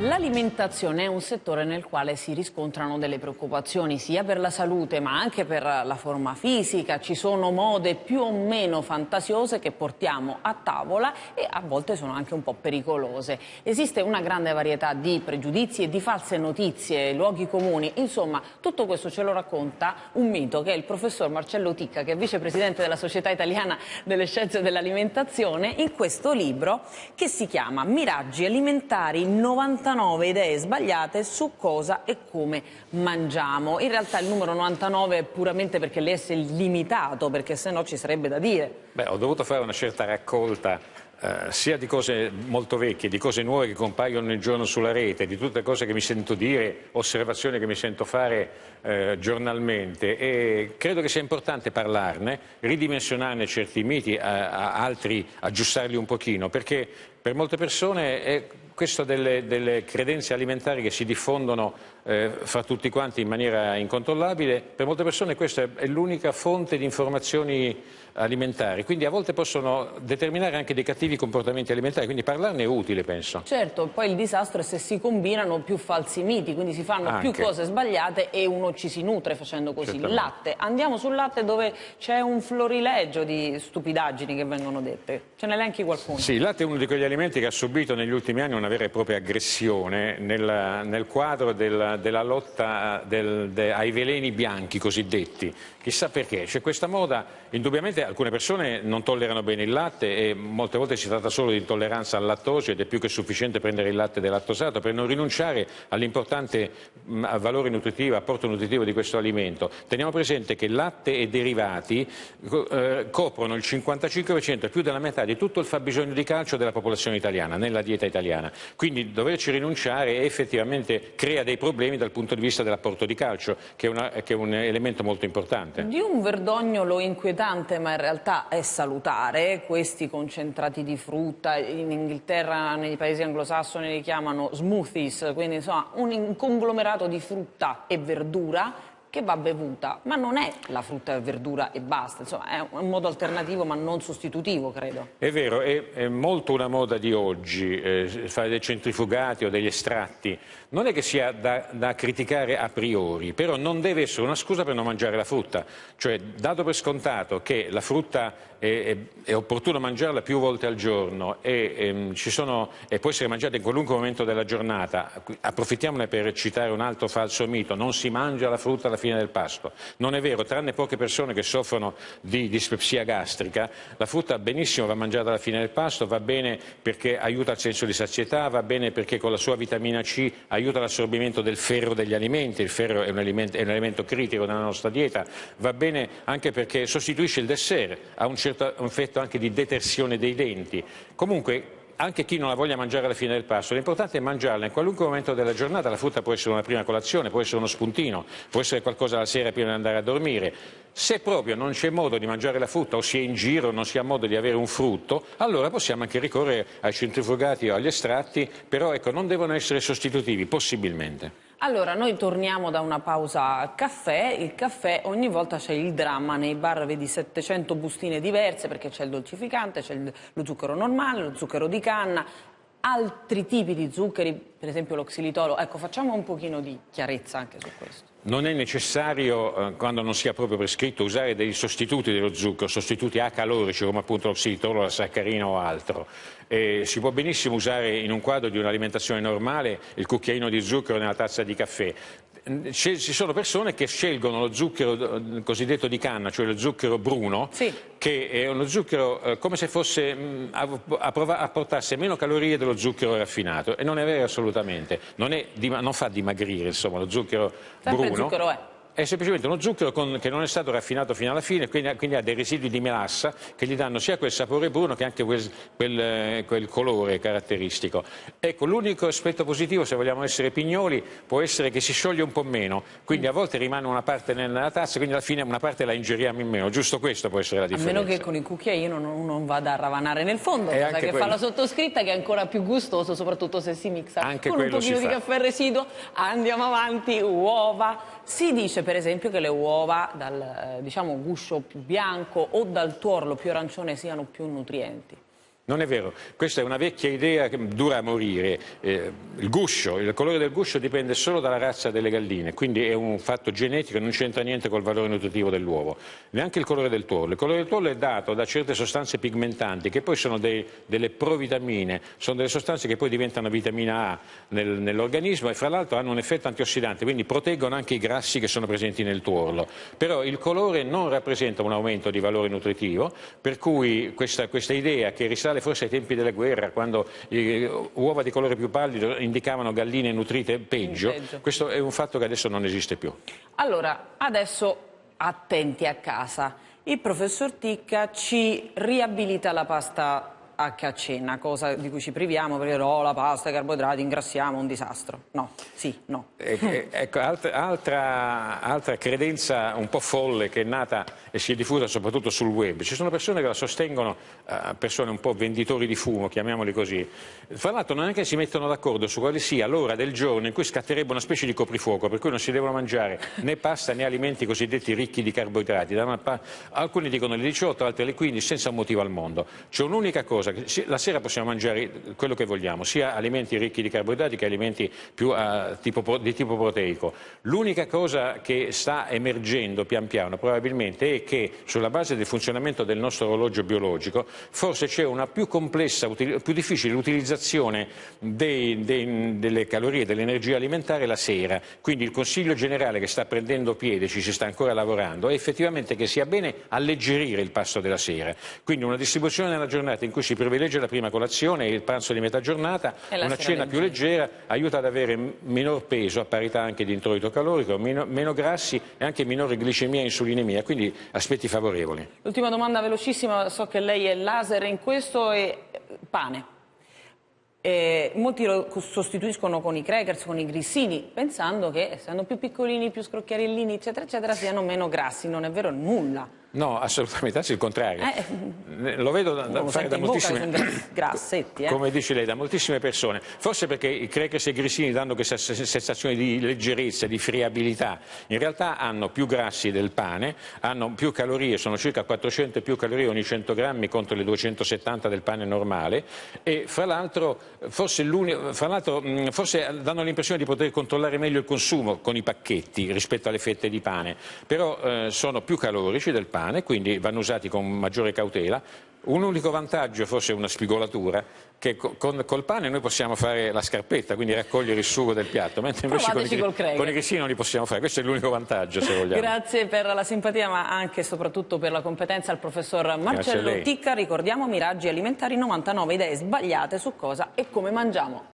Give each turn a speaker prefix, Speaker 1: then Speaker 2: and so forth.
Speaker 1: L'alimentazione è un settore nel quale si riscontrano delle preoccupazioni sia per la salute ma anche per la forma fisica. Ci sono mode più o meno fantasiose che portiamo a tavola e a volte sono anche un po' pericolose. Esiste una grande varietà di pregiudizi e di false notizie, luoghi comuni. Insomma, tutto questo ce lo racconta un mito che è il professor Marcello Ticca, che è vicepresidente della Società Italiana delle Scienze dell'Alimentazione, in questo libro che si chiama Miraggi alimentari 99 99 idee sbagliate su cosa e come mangiamo. In realtà il numero 99 è puramente perché l'S è limitato, perché se no ci sarebbe da dire.
Speaker 2: Beh, ho dovuto fare una certa raccolta eh, sia di cose molto vecchie, di cose nuove che compaiono nel giorno sulla rete, di tutte cose che mi sento dire, osservazioni che mi sento fare eh, giornalmente e credo che sia importante parlarne, ridimensionarne certi miti, a, a altri aggiustarli un pochino, perché per molte persone è questo delle, delle, credenze alimentari che si diffondono eh, fra tutti quanti in maniera incontrollabile, per molte persone questa è, l'unica fonte di informazioni alimentari, quindi a volte possono determinare anche dei cattivi comportamenti alimentari, quindi parlarne è utile penso.
Speaker 1: Certo, poi il disastro è se si combinano più falsi miti, quindi si fanno anche. più cose sbagliate e uno ci si nutre facendo così. Il latte, andiamo sul latte dove c'è un florilegio di stupidaggini che vengono dette, ce ne elenchi qualcuno?
Speaker 2: Sì, il latte è uno di quegli alimenti che ha subito negli ultimi anni una vera e propria aggressione nel, nel quadro del, della lotta del, de, ai veleni bianchi cosiddetti. Chissà perché, c'è questa moda, indubbiamente alcune persone non tollerano bene il latte e molte volte si tratta solo di intolleranza al lattosio ed è più che sufficiente prendere il latte delattosato per non rinunciare all'importante valore nutritivo, apporto nutritivo di questo alimento. Teniamo presente che latte e derivati eh, coprono il 55% e più della metà di tutto il fabbisogno di calcio della popolazione italiana, nella dieta italiana. Quindi doverci rinunciare effettivamente crea dei problemi dal punto di vista dell'apporto di calcio, che è, una, che è, un elemento molto importante.
Speaker 1: Di un verdognolo inquietante, ma in realtà è salutare, questi concentrati di frutta, in Inghilterra, nei paesi anglosassoni li chiamano smoothies, quindi insomma un conglomerato di frutta e verdura che va bevuta, ma non è la frutta e verdura e basta, insomma è un modo alternativo ma non sostitutivo credo.
Speaker 2: È vero, è, è molto una moda di oggi eh, fare dei centrifugati o degli estratti, non è che sia da, da, criticare a priori, però non deve essere una scusa per non mangiare la frutta, cioè dato per scontato che la frutta è, è, è opportuno mangiarla più volte al giorno e, ehm, sono, e può essere mangiata in qualunque momento della giornata, approfittiamone per citare un altro falso mito, non si mangia la frutta alla fine del pasto. Non è vero, tranne poche persone che soffrono di dispepsia gastrica, la frutta benissimo va mangiata alla fine del pasto, va bene perché aiuta il senso di sazietà, va bene perché con la sua vitamina C aiuta l'assorbimento del ferro degli alimenti, il ferro è un, alimento, è un elemento critico nella nostra dieta, va bene anche perché sostituisce il dessert, ha un certo effetto anche di detersione dei denti. Comunque anche chi non la voglia mangiare alla fine del pasto, l'importante è mangiarla in qualunque momento della giornata, la frutta può essere una prima colazione, può essere uno spuntino, può essere qualcosa la sera prima di andare a dormire. Se proprio non c'è modo di mangiare la frutta o si è in giro, non si ha modo di avere un frutto, allora possiamo anche ricorrere ai centrifugati o agli estratti, però ecco, non devono essere sostitutivi, possibilmente.
Speaker 1: Allora, noi torniamo da una pausa caffè. Il caffè, ogni volta c'è il dramma, nei bar vedi 700 bustine diverse perché c'è il dolcificante, c'è lo zucchero normale, lo zucchero di canna, altri tipi di zuccheri, per esempio l'oxilitolo. Ecco, facciamo un pochino di chiarezza anche su questo.
Speaker 2: Non è necessario, eh, quando non sia proprio prescritto, usare dei sostituti dello zucchero, sostituti acalorici come appunto l'oxilitolo, la saccarina o altro. Eh, si può benissimo usare in un quadro di un'alimentazione normale il cucchiaino di zucchero nella tazza di caffè, ci sono persone che scelgono lo zucchero eh, cosiddetto di canna, cioè lo zucchero bruno, sì. che è uno zucchero eh, come se fosse, a apportasse meno calorie dello zucchero raffinato e non è vero assolutamente, non, è, non fa dimagrire insomma, lo zucchero
Speaker 1: Sempre
Speaker 2: bruno.
Speaker 1: Zucchero è
Speaker 2: semplicemente uno zucchero con, che non è stato raffinato fino alla fine, quindi, quindi, ha dei residui di melassa che gli danno sia quel sapore bruno che anche quel, quel, quel colore caratteristico. Ecco, l'unico aspetto positivo, se vogliamo essere pignoli, può essere che si scioglie un po' meno, quindi a volte rimane una parte nella tazza, quindi alla fine una parte la ingeriamo in meno, giusto questo può essere la differenza.
Speaker 1: A meno che con il cucchiaino non, non vada a ravanare nel fondo, cosa che quello. fa la sottoscritta che è ancora più gustoso, soprattutto se si mixa
Speaker 2: anche
Speaker 1: con un pochino di caffè residuo, andiamo avanti, uova, si dice per esempio che le uova dal eh, diciamo, guscio più bianco o dal tuorlo più arancione siano più nutrienti.
Speaker 2: Non è vero, questa è una vecchia idea che dura a morire. Eh, il guscio, il colore del guscio dipende solo dalla razza delle galline, quindi è un fatto genetico non c'entra niente col valore nutritivo dell'uovo. Neanche il colore del tuorlo. Il colore del tuorlo è dato da certe sostanze pigmentanti che poi sono dei, delle provitamine, sono delle sostanze che poi diventano vitamina A nel, nell'organismo e fra l'altro hanno un effetto antiossidante, quindi proteggono anche i grassi che sono presenti nel tuorlo. Però il colore non rappresenta un aumento di valore nutritivo, per cui questa, questa idea che risale risale forse ai tempi della guerra, quando uova di colore più pallido indicavano galline nutrite peggio. peggio. Questo è un fatto che adesso non esiste più.
Speaker 1: Allora, adesso attenti a casa. Il professor Ticca ci riabilita la pasta anche a cena, cosa di cui ci priviamo perché no, la pasta, i carboidrati, ingrassiamo, un disastro. No, sì, no.
Speaker 2: ecco, altra, altra, credenza un po' folle che è nata e si è diffusa soprattutto sul web. Ci sono persone che la sostengono, uh, persone un po' venditori di fumo, chiamiamoli così. Fra l'altro non è che si mettono d'accordo su quale sia l'ora del giorno in cui scatterebbe una specie di coprifuoco, per cui non si devono mangiare né pasta né alimenti cosiddetti ricchi di carboidrati. Alcuni dicono le 18, altri le 15, senza motivo al mondo. C'è un'unica cosa cosa, la sera possiamo mangiare quello che vogliamo, sia alimenti ricchi di carboidrati che alimenti più uh, tipo, di tipo proteico. L'unica cosa che sta emergendo pian piano probabilmente è che sulla base del funzionamento del nostro orologio biologico forse c'è una più complessa, più difficile utilizzazione dei, dei, delle calorie, dell'energia alimentare la sera. Quindi il Consiglio generale che sta prendendo piede, ci si sta ancora lavorando, è effettivamente che sia bene alleggerire il pasto della sera. Quindi una distribuzione nella giornata in cui si privilegia la prima colazione e il pranzo di metà giornata, una cena più leggera aiuta ad avere minor peso a parità anche di introito calorico, meno, meno grassi e anche minore glicemia e insulinemia, quindi aspetti favorevoli.
Speaker 1: L'ultima domanda velocissima, so che lei è laser in questo, è pane. Eh, molti lo sostituiscono con i crackers, con i grissini, pensando che essendo più piccolini, più scrocchiarellini, eccetera, eccetera, siano meno grassi. Non è vero nulla.
Speaker 2: No, assolutamente, anzi il contrario. Eh, Lo vedo da, da fare da moltissime...
Speaker 1: grassetti, eh.
Speaker 2: Come dice lei, da moltissime persone. Forse perché i crackers e i grissini danno questa sensazione di leggerezza, di friabilità. In realtà hanno più grassi del pane, hanno più calorie, sono circa 400 più calorie ogni 100 grammi contro le 270 del pane normale e fra l'altro forse, forse danno l'impressione di poter controllare meglio il consumo con i pacchetti rispetto alle fette di pane, però eh, sono più calorici del pane pane, quindi vanno usati con maggiore cautela. Un unico vantaggio, forse una spigolatura, che con, col pane noi possiamo fare la scarpetta, quindi raccogliere il sugo del piatto, mentre invece con i, con i grissini non li possiamo fare. Questo è l'unico vantaggio, se vogliamo.
Speaker 1: Grazie per la simpatia, ma anche e soprattutto per la competenza al professor Marcello Ticca. Ricordiamo Miraggi Alimentari 99 idee sbagliate su cosa e come mangiamo.